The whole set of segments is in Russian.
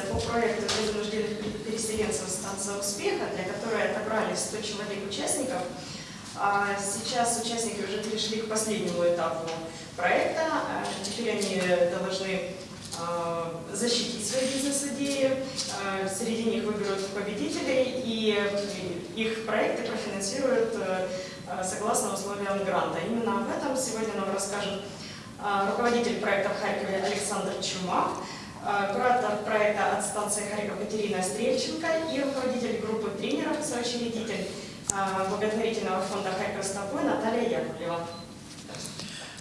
конференция по проекту вынужденных переселенцев «Станция успеха», для которой отобрали 100 человек участников. А Сейчас участники уже перешли к последнему этапу проекта. А Теперь они должны а, защитить свои бизнес-идеи. А, Среди них выберут победителей, и их проекты профинансируют согласно условиям гранта. Именно об этом сегодня нам расскажет руководитель проекта в Харькове Александр Чумак, куратор проекта от станции Харьков Катерина Стрельченко и руководитель группы тренеров, соучредитель а, благотворительного фонда Харьков Стопой Наталья Яковлева.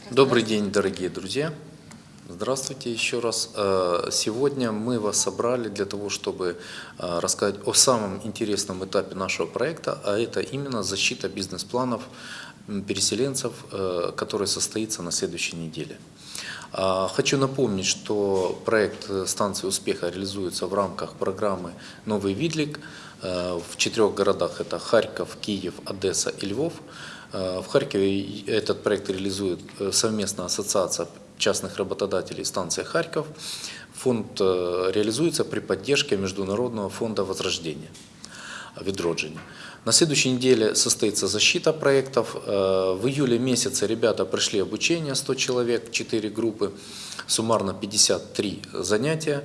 Добрый день, дорогие друзья. Здравствуйте еще раз. Э, Сегодня мы вас собрали для того, чтобы э, рассказать о самом интересном этапе нашего проекта, а это именно защита бизнес-планов переселенцев, э, который состоится на следующей неделе. А, Хочу напомнить, что проект станции успеха реализуется в рамках программы «Новый Видлик» э, в четырех городах. Это Харьков, Киев, Одесса и Львов. Э, В Харькове этот проект реализует э, совместно Ассоциация частных работодателей станция Харьков. Фонд э, реализуется при поддержке Международного фонда возрождения. Відродження. На следующей неделе состоится защита проектов. Э, В июле месяце ребята прошли обучение, 100 человек, 4 группы, суммарно 53 занятия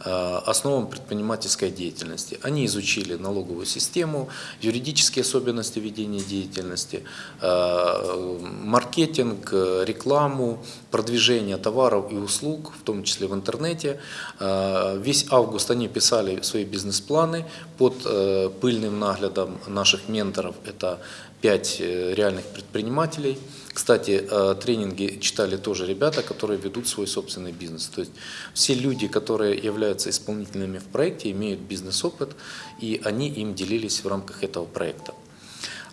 основам предпринимательской деятельности. Они изучили налоговую систему, юридические особенности ведения деятельности, э, маркетинг, э, рекламу, продвижение товаров и услуг, в том числе в интернете. Э, Весь август они писали свои бизнес-планы под э, пыльным наглядом наших менторов. Это пять э, реальных предпринимателей. Кстати, э, тренинги читали тоже ребята, которые ведут свой собственный бизнес. То есть все люди, которые являются исполнительными в проекте, имеют бизнес-опыт, и они им делились в рамках этого проекта.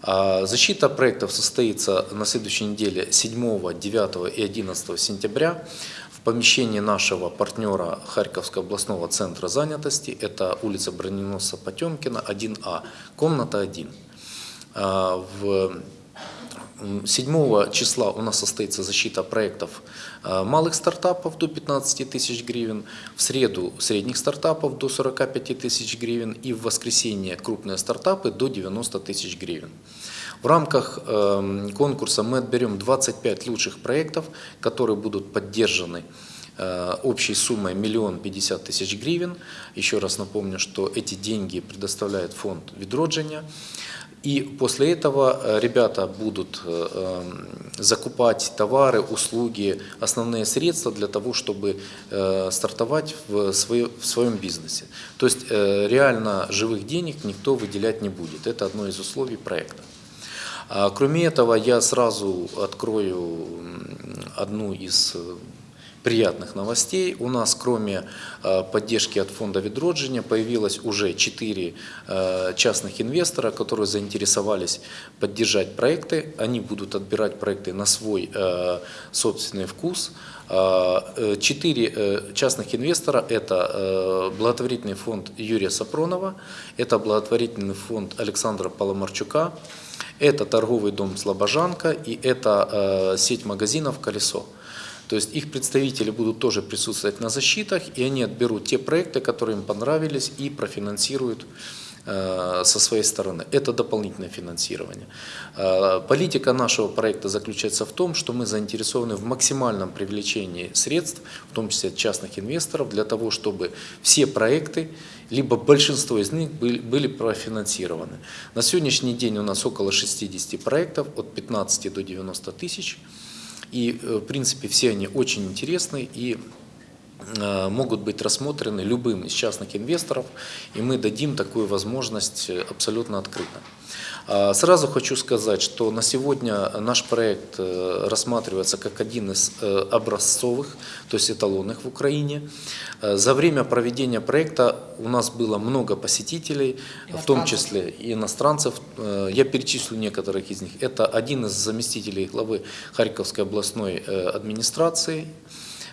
А Защита проектов состоится на следующей неделе 7, 9 и 11 сентября в помещении нашего партнера Харьковского областного центра занятости. Это улица Броненосца Потемкина, 1А, комната 1. А, В 7 числа у нас состоится защита проектов а, малых стартапов до 15 тысяч гривен, в среду средних стартапов до 45 тысяч гривен и в воскресенье крупные стартапы до 90 тысяч гривен. В рамках эм, конкурса мы отберем 25 лучших проектов, которые будут поддержаны э, общей суммой миллион пятьдесят тысяч гривен. Еще раз напомню, что эти деньги предоставляет фонд «Відродження». И после этого э, ребята будут э, эм, закупать товары, услуги, основные средства для того, чтобы э, стартовать в, свое- в своем бизнесе. То есть э, реально живых денег никто выделять не будет. Это одно из условий проекта. А Кроме этого, я сразу открою одну из э, приятных новостей. У нас, кроме э, поддержки от фонда «Відродження», появилось уже четыре э, частных инвестора, которые заинтересовались поддержать проекты. Они будут отбирать проекты на свой э, собственный вкус. Четыре частных инвестора – это благотворительный фонд Юрия Сапронова, это благотворительный фонд Александра Поломарчука, это торговый дом «Слобожанка» и это сеть магазинов «Колесо». То есть их представители будут тоже присутствовать на защитах, и они отберут те проекты, которые им понравились, и профинансируют э, со своей стороны. Это дополнительное финансирование. Э, Политика нашего проекта заключается в том, что мы заинтересованы в максимальном привлечении средств, в том числе от частных инвесторов, для того, чтобы все проекты, либо большинство из них были, профинансированы. На сегодняшний день у нас около 60 проектов, от 15 до 90 тысяч. И, э, в принципе, все они очень интересны и э, могут быть рассмотрены любым из частных инвесторов, и мы дадим такую возможность э, абсолютно открыто. А, Сразу хочу сказать, что на сегодня наш проект э, рассматривается как один из э, образцовых, то есть эталонных в Украине. Э, За время проведения проекта у нас было много посетителей, в том числе и иностранцев. Я перечислю некоторых из них. Это один из заместителей главы Харьковской областной администрации,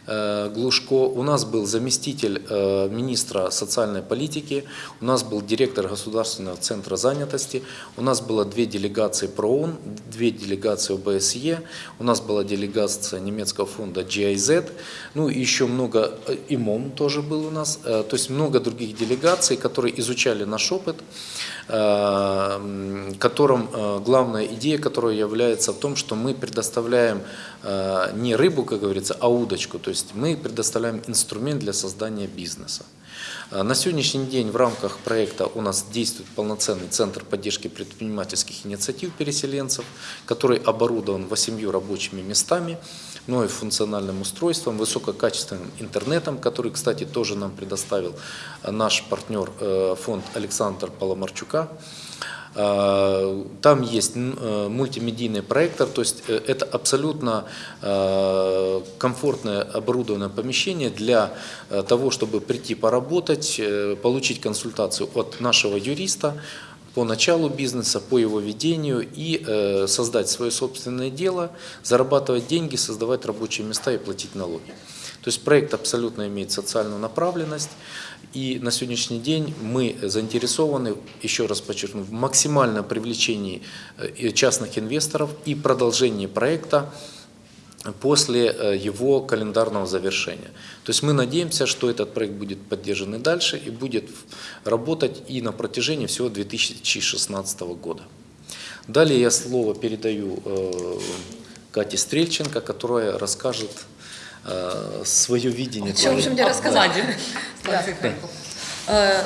Глушко, у нас был заместитель э, министра социальной политики, у нас был директор Государственного центра занятости, у нас было две делегации ПРООН, две делегации ОБСЕ, у нас была делегация немецкого фонда GIZ, ну и еще много, э, ИМОМ тоже был у нас, э, то есть много других делегаций, которые изучали наш опыт, э, которым э, главная идея, которая является в том, что мы предоставляем э, не рыбу, как говорится, а удочку, то есть мы предоставляем инструмент для создания бизнеса. Э, На сегодняшний день в рамках проекта у нас действует полноценный центр поддержки предпринимательских инициатив переселенцев, который оборудован 8 рабочими местами, функциональным устройством, высококачественным интернетом, который, кстати, тоже нам предоставил э, наш партнер э, фонд Александр Паломарчука. Э, Там есть мультимедийный проектор, то есть это абсолютно комфортное оборудованное помещение для того, чтобы прийти поработать, получить консультацию от нашего юриста по началу бизнеса, по его ведению и э, создать свое собственное дело, зарабатывать деньги, создавать рабочие места и платить налоги. То есть проект абсолютно имеет социальную направленность. И на сегодняшний день мы заинтересованы, еще раз подчеркну, в максимальном привлечении э, частных инвесторов и продолжении проекта после э, его календарного завершения. То есть мы надеемся, что этот проект будет поддержан и дальше и будет работать и на протяжении всего 2016 года. Далее я слово передаю э, Кате Стрельченко, которая расскажет э, свое видение. В общем, мне рассказать? Да.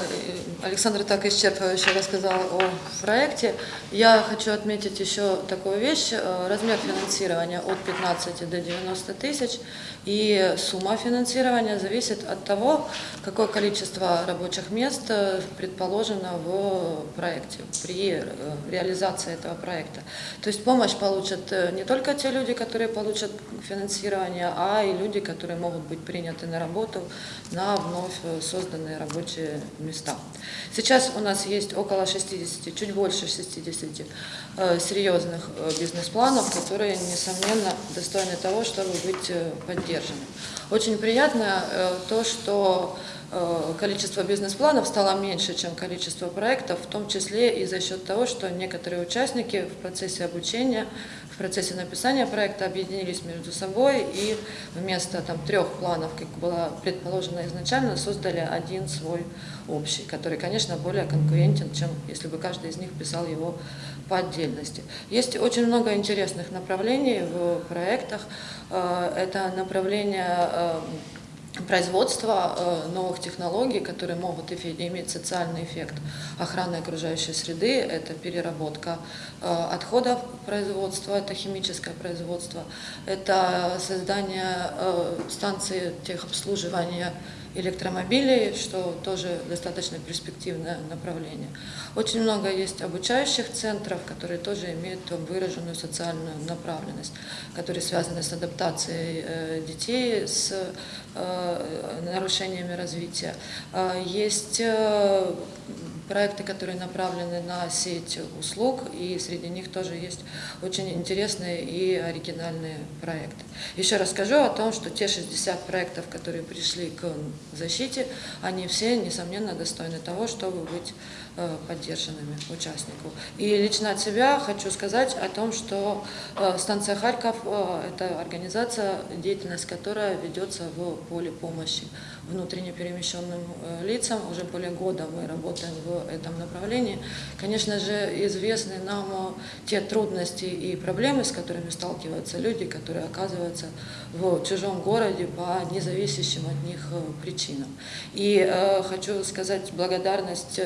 Александр так исчерпывающе рассказал о проекте. Я хочу отметить еще такую вещь. Э, Размер финансирования от 15 до 90 тысяч. И сумма финансирования зависит от того, какое количество рабочих мест э, предположено в проекте, при э, реализации этого проекта. То есть помощь получат не только те люди, которые получат финансирование, а и люди, которые могут быть приняты на работу на вновь созданные рабочие места. Сейчас у нас есть около 60, чуть больше 60 э, серьезных э, бизнес-планов, которые, несомненно, достойны того, чтобы быть э, поддержаны. Очень приятно то, что количество бизнес-планов стало меньше, чем количество проектов, в том числе и за счет того, что некоторые участники в процессе обучения, процессе написания проекта объединились между собой и вместо там, трех планов, как было предположено изначально, создали один свой общий, который, конечно, более конкурентен, чем если бы каждый из них писал его по отдельности. Есть очень много интересных направлений в проектах. Э, Это направление э, производства э, новых технологий, которые могут иметь социальный эффект охраны окружающей среды, это переработка э, отходов производства, это химическое производство, это создание э, станции техобслуживания электромобилей, что тоже достаточно перспективное направление. Очень много есть обучающих центров, которые тоже имеют выраженную социальную направленность, которые связаны с адаптацией э, детей с э, нарушениями развития. Э, Есть э, проекты, которые направлены на сеть услуг, и среди них тоже есть очень интересные и оригинальные проекты. Еще расскажу о том, что те 60 проектов, которые пришли к защите, они все, несомненно, достойны того, чтобы быть э, поддержанными участников. И лично от себя хочу сказать о том, что э, станция Харьков э, – это организация, деятельность которая ведется в поле помощи внутренне перемещенным э, лицам. Уже более года мы работаем в этом направлении. Конечно же, известны нам э, те трудности и проблемы, с которыми сталкиваются люди, которые оказываются в чужом городе по независящим от них э, причинам. И хочу сказать благодарность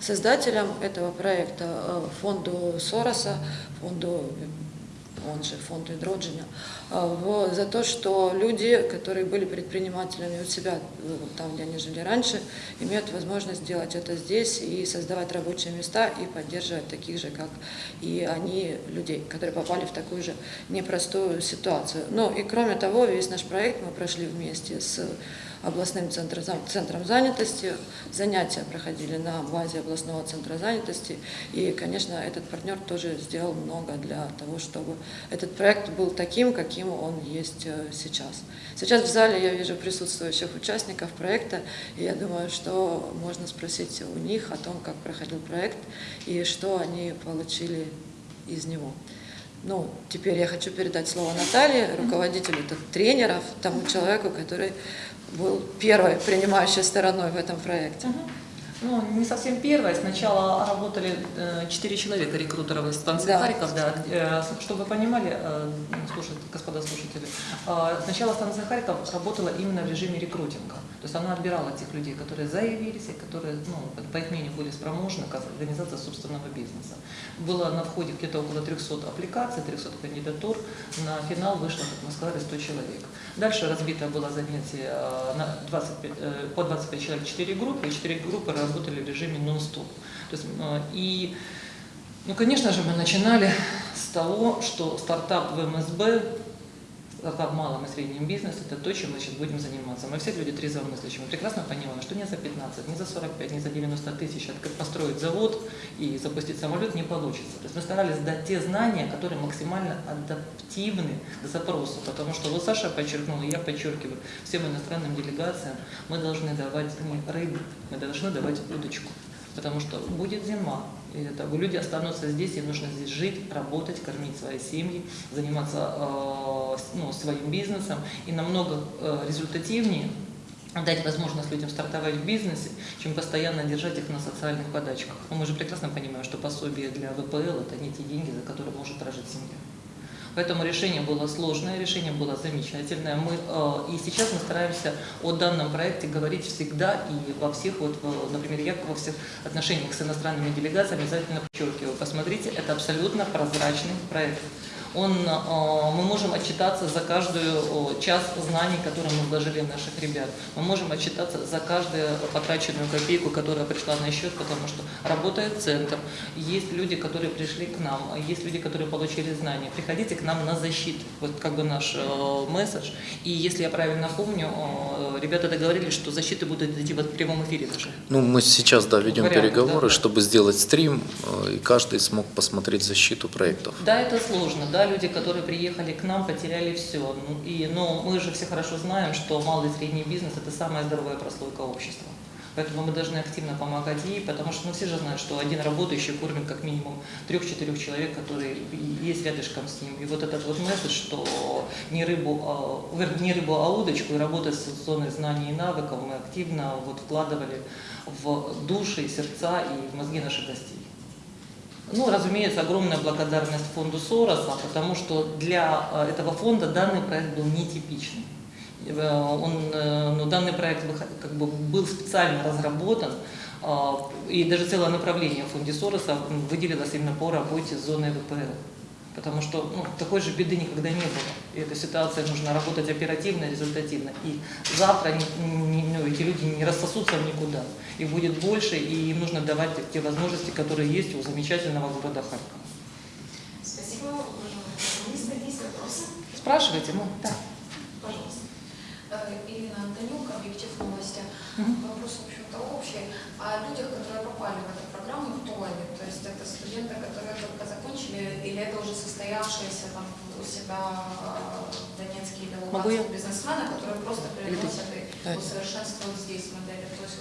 создателям этого проекта, фонду Сороса, фонду он же фонд Идроджиня, в- за то, что люди, которые были предпринимателями у себя, э, там, где они жили раньше, имеют возможность делать это здесь и создавать рабочие места и поддерживать таких же, как и они, людей, которые попали в такую же непростую ситуацию. Ну и кроме того, весь наш проект мы прошли вместе с областным центром, центром занятости. Занятия проходили на базе областного центра занятости. И, конечно, этот партнер тоже сделал много для того, чтобы этот проект был таким, каким он есть э, сейчас. Сейчас в зале я вижу присутствующих участников проекта, и я думаю, что можно спросить у них о том, как проходил проект и что они получили из него. Ну, теперь я хочу передать слово Наталье, руководителю тренеров, тому человеку, который был первой принимающей стороной в этом проекте. Ну, не совсем первое. Сначала работали э, четыре человека рекрутеров из станции Да. Харьков, да. Э, Чтобы вы понимали, э, слушай, господа слушатели, сначала станция Харьков работала именно в режиме рекрутинга. То есть она отбирала тех людей, которые заявились и которые, ну, по их мнению, были спроможны как организация собственного бизнеса. Было на входе где-то около 300 аппликаций, 300 кандидатур. На финал вышло, как мы сказали, 100 человек. Дальше разбито было занятие э, на 25, э, по 25 человек 4 группы, и 4 группы работали в режиме нон-стоп. Э, и, ну, конечно же, мы начинали с того, что стартап в МСБ, в малом и среднем бизнесе, это то, чем мы сейчас будем заниматься. Мы все люди трезвомыслящие, мы прекрасно понимаем, что не за 15, не за 45, не за 90 тысяч открыть- построить завод и запустить самолет не получится. То есть мы старались дать те знания, которые максимально адаптивны к запросу, потому что вот Саша подчеркнул, и я подчеркиваю, всем иностранным делегациям мы должны давать не рыбу, мы должны давать удочку. Потому что будет зима, и люди останутся здесь, им нужно здесь жить, работать, кормить свои семьи, заниматься э, ну, своим бизнесом. И намного э, результативнее дать возможность людям стартовать в бизнесе, чем постоянно держать их на социальных подачках. Но мы же прекрасно понимаем, что пособие для ВПЛ – это не те деньги, за которые может прожить семья. Поэтому решение было сложное, решение было замечательное. Мы, э, и сейчас мы стараемся о данном проекте говорить всегда и во всех, вот, э, например, я во всех отношениях с иностранными делегациями обязательно подчеркиваю. Посмотрите, это абсолютно прозрачный проект. Он, э, мы можем отчитаться за каждую час знаний, которые мы вложили в наших ребят. Мы можем отчитаться за каждую потраченную копейку, которая пришла на счет, потому что работает центр, есть люди, которые пришли к нам, есть люди, которые получили знания. Приходите к нам на защиту, вот как бы наш э, месседж. И если я правильно помню, ребята договорились, что защиты будут идти вот в прямом эфире даже. Ну, мы сейчас, да, ведем Варианты, переговоры, да, да. чтобы сделать стрим, э, и каждый смог посмотреть защиту проектов. Да, это сложно, да, люди, которые приехали к нам, потеряли все. Ну, и, но мы же все хорошо знаем, что малый и средний бизнес – это самая здоровая прослойка общества. Поэтому мы должны активно помогать ей, потому что ну, все же знают, что один работающий кормит как минимум трех-четырех человек, которые есть рядышком с ним. И вот этот вот месседж, что не рыбу, а, не рыбу, а удочку, и работать с зоной знаний и навыков мы активно вот вкладывали в души, сердца и в мозги наших гостей. Ну, разумеется, огромная благодарность фонду Сороса, потому что для э, этого фонда данный проект был нетипичный. Э, Он, э, ну, данный проект как бы был специально разработан, и даже целое направление в фонде Сороса выделилось именно по работе с зоной ВПЛ. Потому что ну, такой же беды никогда не было. И эта ситуация нужно работать оперативно, результативно. И завтра не- не- ну, эти люди не рассосутся никуда. Их будет больше, и им нужно давать те возможности, которые есть у замечательного города Харькова. Спасибо, уважаемые журналисты. Есть вопросы? Спрашивайте, ну, да. Пожалуйста. Э, Ирина Антонюк, объектив новости. Мгм. Вопрос, в общем-то, общий. О людях, которые попали в эту программу, кто они? То есть это студенты, которые только закончили, или это уже состоявшиеся там у себя э, в Донецке или? Луганске бизнесмены, которые просто переносят и усовершенствуют здесь модели? То есть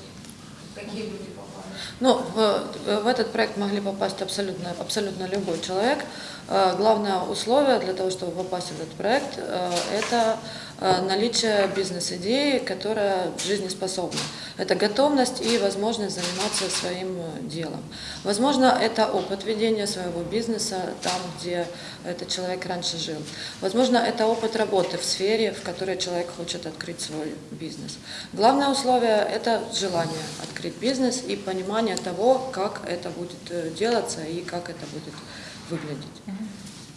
какие люди попали? Ну, в, в этот проект могли попасть абсолютно, абсолютно любой человек. Э, Главное условие для того, чтобы попасть в этот проект, э, это э, наличие бизнес-идеи, которая жизнеспособна. Это готовность и возможность заниматься своим э, делом. Возможно, это опыт ведения своего бизнеса там, где этот человек раньше жил. Возможно, это опыт работы в сфере, в которой человек хочет открыть свой бизнес. Главное условие – это желание открыть бизнес и понимание того, как это будет э, делаться и как это будет выглядеть.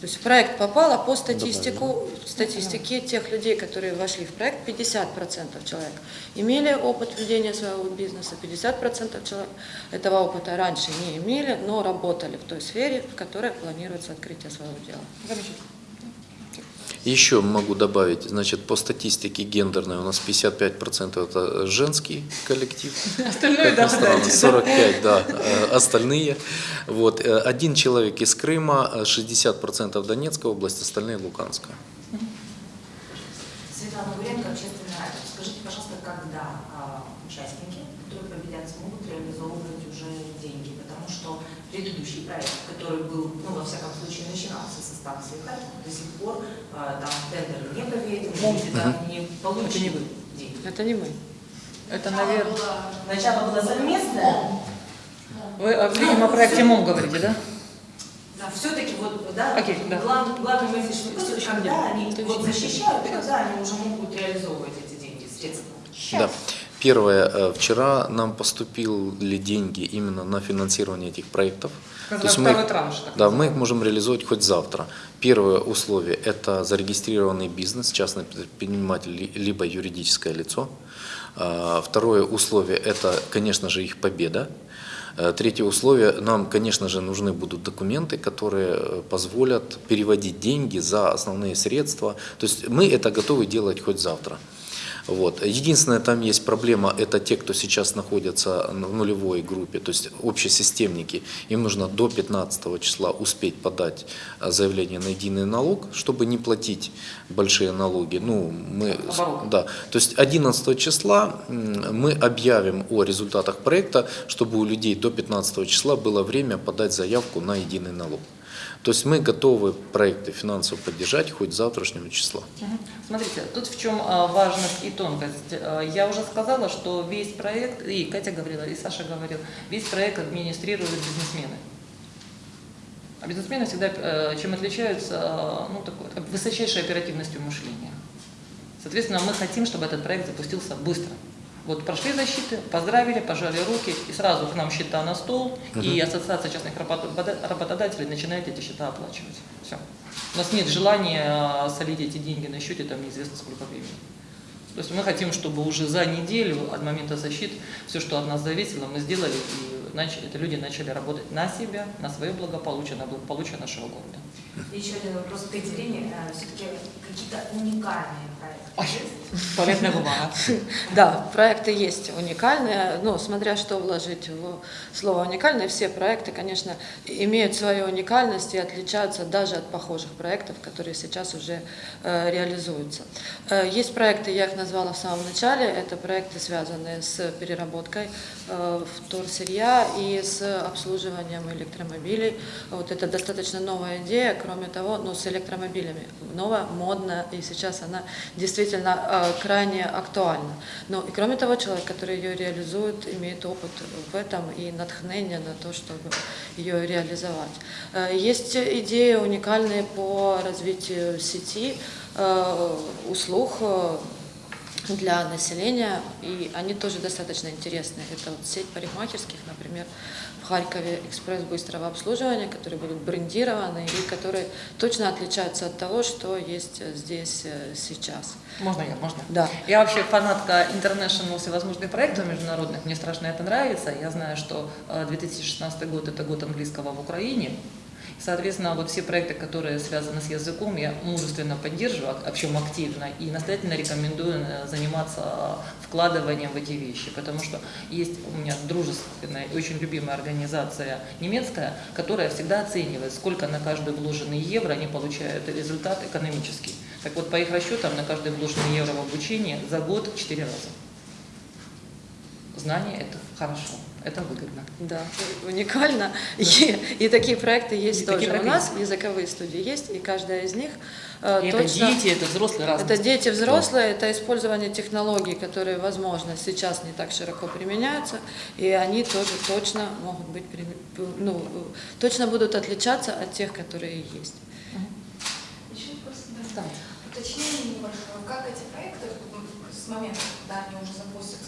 То есть в проект попало по статистику, статистике тех людей, которые вошли в проект, 50% человек имели опыт ведения своего бизнеса, 50% человек этого опыта раньше не имели, но работали в той сфере, в которой планируется открытие своего дела. Замечательно. Еще могу добавить, значит, по статистике гендерной у нас 55% это женский коллектив. Остальное, да, странно, дальше. 45, да, э, остальные. Вот, э, один человек из Крыма, э, 60% Донецкая область, остальные Луганская. Светлана Гуренко, общественный радио. Скажите, пожалуйста, когда а, участники, которые победят, смогут реализовывать уже деньги? Потому что предыдущий проект, который был, ну, во всяком случае, начинался со станции Харьков, до сих пор а, там тендеры не проведены, люди там не получили Это не вы. деньги. Это не мы. Это, наверное... Начало было совместное, Вы, э, видимо, о проекте МОМ говорите, да? да, все-таки вот, да, Окей, да. глав- главный месседж, все-таки когда они вот защищают, когда они уже могут реализовывать эти деньги, средства? Да. Первое, э, вчера нам поступили деньги именно на финансирование этих проектов. То есть мы, транш, так да, мы их можем реализовать хоть завтра. Первое условие – это зарегистрированный бизнес, частный предприниматель, ли- либо юридическое лицо. А, Второе условие – это, конечно же, их победа. Э, Третье условие – нам, конечно же, нужны будут документы, которые э, позволят переводить деньги за основные средства. То есть мы это готовы делать хоть завтра. Вот. Единственная там есть проблема, это те, кто сейчас находятся в нулевой группе, то есть общесистемники, им нужно до 15 числа успеть подать а, заявление на единый налог, чтобы не платить большие налоги. Ну, мы, Оборот. да. То есть 11 числа мы объявим о результатах проекта, чтобы у людей до 15 числа было время подать заявку на единый налог. То есть мы готовы проекты финансово поддержать хоть завтрашнего числа. Смотрите, тут в чем а, важность и тонкость. А, Я уже сказала, что весь проект, и Катя говорила, и Саша говорил, весь проект администрируют бизнесмены. А бизнесмены всегда э, чем отличаются, э, ну, такой, высочайшей оперативностью мышления. Соответственно, мы хотим, чтобы этот проект запустился быстро. Вот прошли защиты, поздравили, пожали руки, и сразу к нам счета на стол, и Ассоциация частных работодателей начинает эти счета оплачивать. Все. У нас нет желания а, солить эти деньги на счете, там неизвестно сколько времени. То есть мы хотим, чтобы уже за неделю от момента защит все, что от нас зависело, мы сделали, и начали, это люди начали работать на себя, на свое благополучие, на благополучие нашего города. Еще один вопрос к Екатерине. Все-таки какие-то уникальные проекты есть? Туалетная бумага. Да, проекты есть уникальные, но смотря что вложить в слово уникальные, все проекты, конечно, имеют свою уникальность и отличаются даже от похожих проектов, которые сейчас уже э, реализуются. Э, есть проекты, я их назвала в самом начале, это проекты, связанные с переработкой э, и с обслуживанием электромобилей. Вот это достаточно новая идея, кроме того, ну, с электромобилями. Новая, модная, и сейчас она действительно э, крайне актуальна. Но и кроме того, человек, который ее реализует, имеет опыт в этом и натхнение на то, чтобы ее реализовать. Э, Есть идеи уникальные по развитию сети э, услуг э, для населения, и они тоже достаточно интересные. Это вот сеть парикмахерских, например, в Харькове экспресс быстрого обслуживания, которые будут брендированы и которые точно отличаются от того, что есть э, здесь э, сейчас. Можно я, можно? Да. Я вообще фанатка international всевозможных проектов международных, мне страшно это нравится. Я знаю, что э, 2016 год – это год английского в Украине. Соответственно, вот все проекты, которые связаны с языком, я мужественно поддерживаю, а в чем активно, и настоятельно рекомендую э, заниматься вкладыванием в эти вещи, потому что есть у меня дружественная и очень любимая организация немецкая, которая всегда оценивает, сколько на каждый вложенный евро они получают результат экономический. Так вот, по их расчетам, на каждый вложенный евро в обучение за год 4 раза. Знание – это хорошо, это выгодно. Да, уникально. И, и такие проекты есть И тоже. У нас языковые студии есть, и каждая из них э, И это точно... дети, это взрослые разные. Это дети взрослые, это использование технологий, которые, возможно, сейчас не так широко применяются, и они тоже точно могут быть, ну, точно будут отличаться от тех, которые есть. Еще вопрос, да. Да. Уточнение небольшое. Как эти проекты с момента, когда они уже будут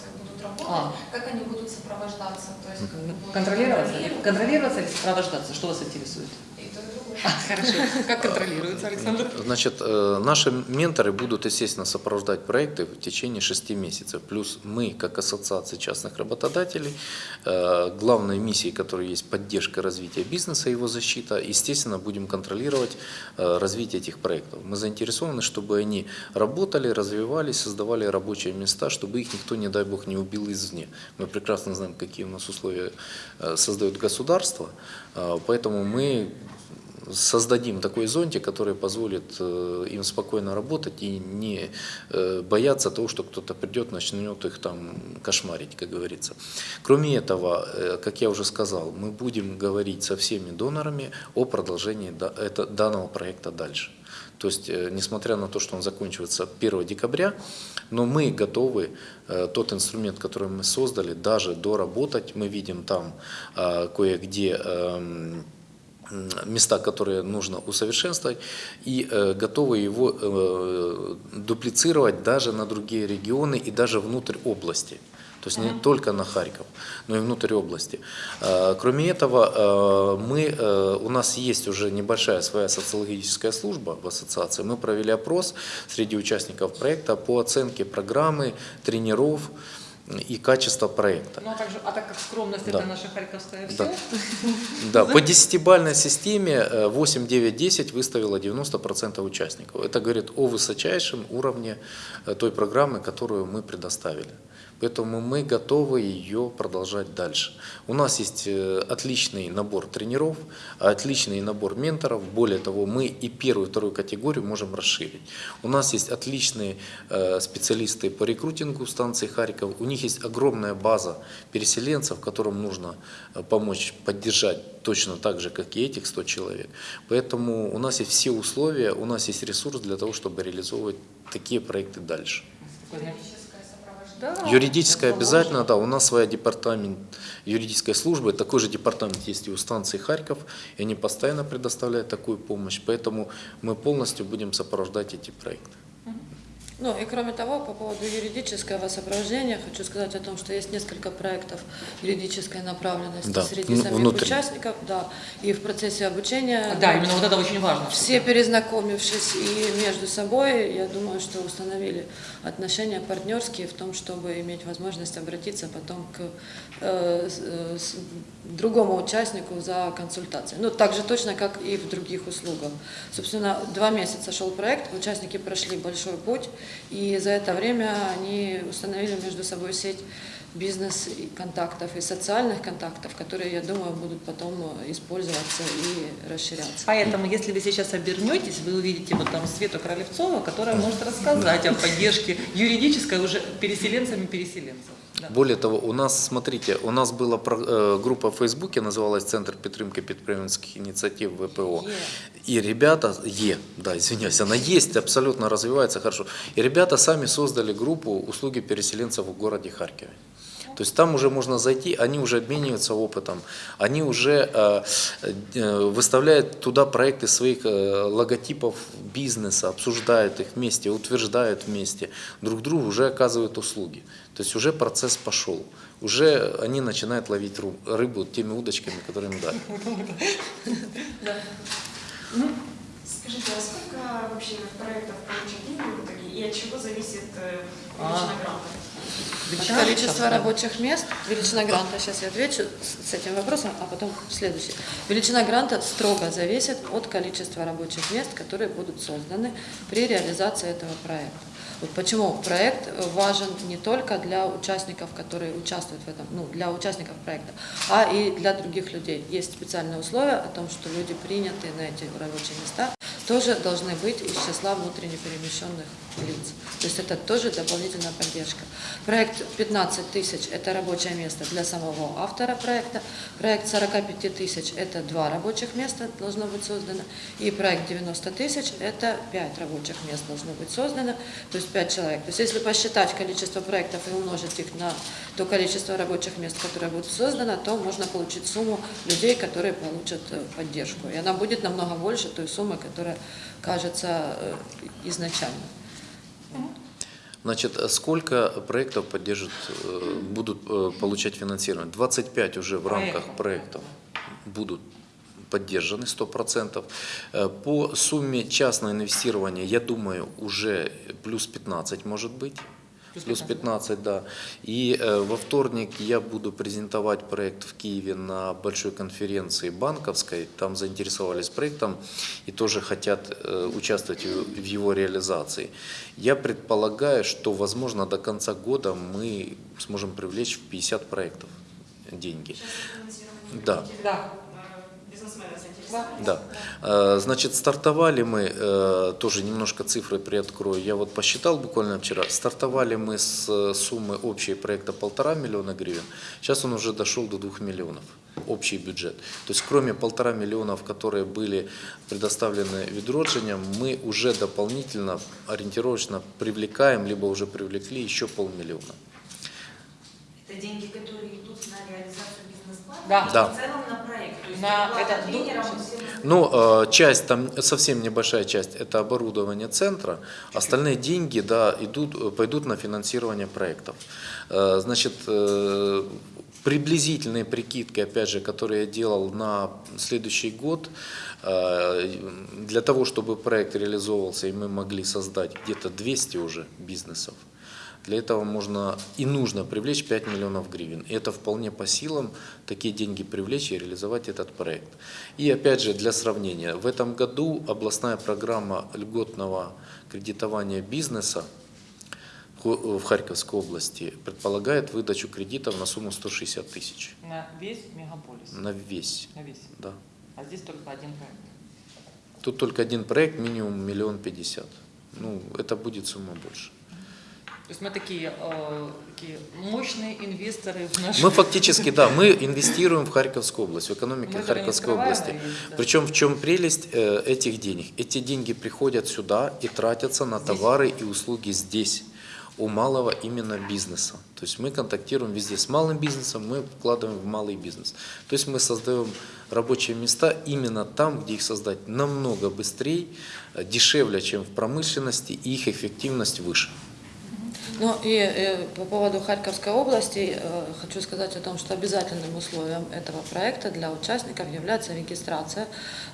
работать, А. как они будут сопровождаться? То есть, Контролироваться? контролировать? Контролироваться или сопровождаться? Что вас интересует? И то, и другое. Хорошо. Как контролируется, Александр? Значит, э, наши менторы будут, естественно, сопровождать проекты в течение шести месяцев. Плюс мы, как ассоциация частных работодателей, э, главной миссией, которой есть поддержка развития бизнеса и его защита, естественно, будем контролировать э, развитие этих проектов. Мы заинтересованы, чтобы они работали, развивались, создавали рабочие места, чтобы их никто, не дай бог, не убил извне. Мы прекрасно знаем, какие у нас условия создает государство, поэтому мы создадим такой зонтик, который позволит э, им спокойно работать и не э, бояться того, что кто-то придет, начнет их там кошмарить, как говорится. Кроме этого, э, как я уже сказал, мы будем говорить со всеми донорами о продолжении данного проекта дальше. То есть, несмотря на то, что он заканчивается 1 декабря, но мы готовы тот инструмент, который мы создали, даже доработать. Мы видим там кое-где эм, места, которые нужно усовершенствовать, и э, готовы его э, дуплицировать даже на другие регионы и даже внутрь области. То есть не только на Харьков, но и внутрь области. Э, Кроме этого, э, мы, э, у нас есть уже небольшая своя социологическая служба в ассоциации. Мы провели опрос среди участников проекта по оценке программы, тренеров и качества проекта. Ну, а, также, а так как скромность Да. это наша харьковская все, Да. Да, по десятибальной системе э, 8, 9, 10 выставило 90% участников. Это говорит о высочайшем уровне э, той программы, которую мы предоставили. Поэтому мы готовы ее продолжать дальше. У нас есть э, отличный набор тренеров, отличный набор менторов. Более того, мы и первую, и вторую категорию можем расширить. У нас есть отличные э, специалисты по рекрутингу станции Харьков. У них есть огромная база переселенцев, которым нужно э, помочь, поддержать точно так же, как и этих 100 человек. Поэтому у нас есть все условия, у нас есть ресурс для того, чтобы реализовывать такие проекты дальше. Да, Юридическое обязательно, да, у нас своя департамент юридической службы, такой же департамент есть и у станции Харьков, и они постоянно предоставляют такую помощь, поэтому мы полностью будем сопровождать эти проекты. Ну и кроме того, по поводу юридического сопровождения, хочу сказать о том, что есть несколько проектов юридической направленности Да, среди ну, самих внутри. участников, да, и в процессе обучения. Да, именно вот это очень важно. Все перезнакомившись и между собой, я думаю, что установили отношения партнерские в том, чтобы иметь возможность обратиться потом к э, э, с- другому участнику за консультацией. Ну, так же точно, как и в других услугах. Собственно, два месяца шел проект, участники прошли большой путь, и за это время они установили между собой сеть бизнес-контактов и социальных контактов, которые, я думаю, будут потом э, использоваться и расширяться. Поэтому, если вы сейчас обернетесь, вы увидите вот там Свету Кравлевцову, которая может рассказать о поддержке юридической уже переселенцами переселенцев. Да. Более того, у нас, смотрите, у нас была про- э, группа в Фейсбуке, называлась Центр підтримки підприємницьких ініціатив ВПО. И ребята, Е, да, извиняюсь, она есть, абсолютно развивается хорошо. И ребята сами создали группу услуги переселенцев в городе Харькове. То есть там уже можно зайти, они уже обмениваются опытом, они уже э, э, выставляют туда проекты своих э, логотипов бизнеса, обсуждают их вместе, утверждают вместе, друг другу уже оказывают услуги. То есть уже процесс пошел, уже они начинают ловить рыбу теми удочками, которые им дали. Скажите, а сколько вообще проектов деньги в итоге и от чего зависит э, А. величина гранта? Величина Количество гранта. рабочих мест, величина гранта, сейчас я отвечу с с этим вопросом, а потом следующий. Величина гранта строго зависит от количества рабочих мест, которые будут созданы при реализации этого проекта. Вот почему проект важен не только для участников, которые участвуют в этом, ну, для участников проекта, а и для других людей. Есть специальные условия о том, что люди, принятые на эти рабочие места, тоже должны быть из числа внутренне перемещенных лиц. То есть это тоже дополнительная поддержка. Проект 15 тысяч – это рабочее место для самого автора проекта. Проект 45 тысяч – это два рабочих места должно быть создано. И проект 90 тысяч – это 5 рабочих мест должно быть создано, то есть 5 человек. То есть если посчитать количество проектов и умножить их на то количество рабочих мест, которое будет создано, то можно получить сумму людей, которые получат э, поддержку. И она будет намного больше той суммы, которая кажется э, изначально. Значит, а сколько проектов поддержат, э, будут э, получать финансирование? 25 уже в рамках Проектов. будут поддержаны 100%. Э, По сумме частного инвестирования, я думаю, уже плюс 15 может быть. Плюс 15, да. И э, во вторник я буду презентовать проект в Киеве на большой конференции банковской. Там заинтересовались проектом и тоже хотят э, участвовать в в его реализации. Я предполагаю, что, возможно, до конца года мы сможем привлечь в 50 проектов деньги. Да. Да. Да. Э, Значит, стартовали мы, э, тоже немножко цифры приоткрою, я вот посчитал буквально вчера, стартовали мы с э, суммы общей проекта полтора миллиона гривен, сейчас он уже дошел до двух миллионов, общий бюджет. То есть кроме полтора миллионов, которые были предоставлены відродженням, мы уже дополнительно, ориентировочно привлекаем, либо уже привлекли еще полмиллиона. Это деньги, которые идут на реализацию бизнес-плана? Да. Да. В целом на проект. То есть На всем остальным. Ну, э, часть, там совсем небольшая часть, это оборудование центра. Остальные деньги, да, идут, э, пойдут на финансирование проектов. Э, Значит, приблизительные прикидки, опять же, которые я делал на следующий год, для того, чтобы проект реализовывался и мы могли создать где-то 200 уже бизнесов, для этого можно и нужно привлечь 5 миллионов гривен. И это вполне по силам такие деньги привлечь и реализовать этот проект. И опять же, для сравнения, в этом году областная программа льготного кредитования бизнеса в Харьковской области предполагает выдачу кредитов на сумму 160 тысяч. На весь мегаполис. На весь. На весь. Да. А здесь только один проект. Тут только один проект, минимум миллион пятьдесят. Ну, это будет сумма больше. То есть мы такие, э, такие мощные инвесторы в наш Мы фактически, да, мы инвестируем в Харьковскую область, в экономику Харьковской области. Причем в чем прелесть э, этих денег? Эти деньги приходят сюда и тратятся на товары и услуги здесь, у малого именно бизнеса. То есть мы контактируем везде с малым бизнесом, мы вкладываем в малый бизнес. То есть мы создаем рабочие места именно там, где их создать намного быстрее, э, дешевле, чем в промышленности, и их эффективность выше. Ну и э, по поводу Харьковской области э, хочу сказать о том, что обязательным условием этого проекта для участников является регистрация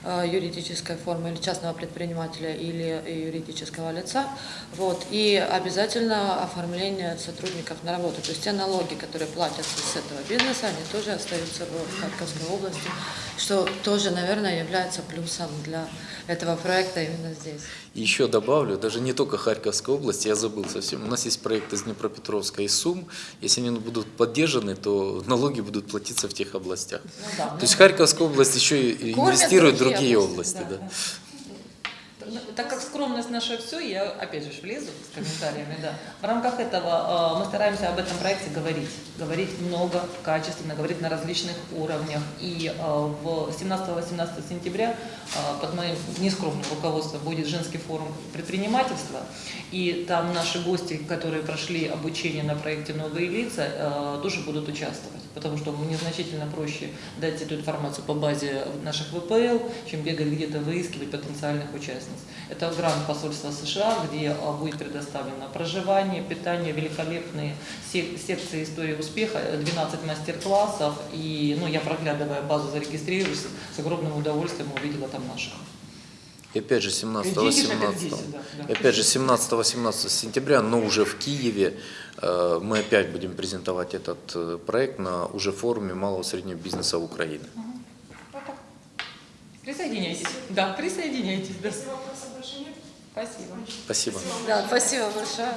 э, юридической формы или частного предпринимателя или юридического лица, вот, и обязательно оформление сотрудников на работу. То есть те налоги, которые платятся с этого бизнеса, они тоже остаются в Харьковской области, что тоже, наверное, является плюсом для этого проекта именно здесь. И еще добавлю, даже не только Харьковской области, я забыл совсем, у нас есть проект из Днепропетровска и Сум, если они будут поддержаны, то налоги будут платиться в тех областях. Ну да, То есть Харьковская область еще и инвестирует в другие другие области, области. да. Да. Так как скромность наша все, я опять же влезу с комментариями, да. В рамках этого э, мы стараемся об этом проекте говорить. Говорить много, качественно, говорить на различных уровнях. И э, в 17-18 сентября э, под моим нескромным руководством будет женский форум предпринимательства. И там наши гости, которые прошли обучение на проекте «Новые лица», тоже будут участвовать. Потому что мне значительно проще дать эту информацию по базе наших ВПЛ, чем бегать где-то выискивать потенциальных участниц. Это грант посольства США, где а, будет предоставлено проживание, питание, великолепные сек- секции истории успеха, э, 12 мастер-классов. И ну, я, проглядывая базу, зарегистрировалась, с огромным удовольствием увидела там наших. И опять же И деньги же опять здесь, 17-18 да, да. опять же 17-18 сентября, но уже в Киеве э, мы опять будем презентовать этот э, проект на уже форуме малого и среднего бизнеса Украины. Вот так. Присоединяйтесь. Да, присоединяйтесь. Да. Если вопросов больше нет, Спасибо. Спасибо. Да, спасибо большое.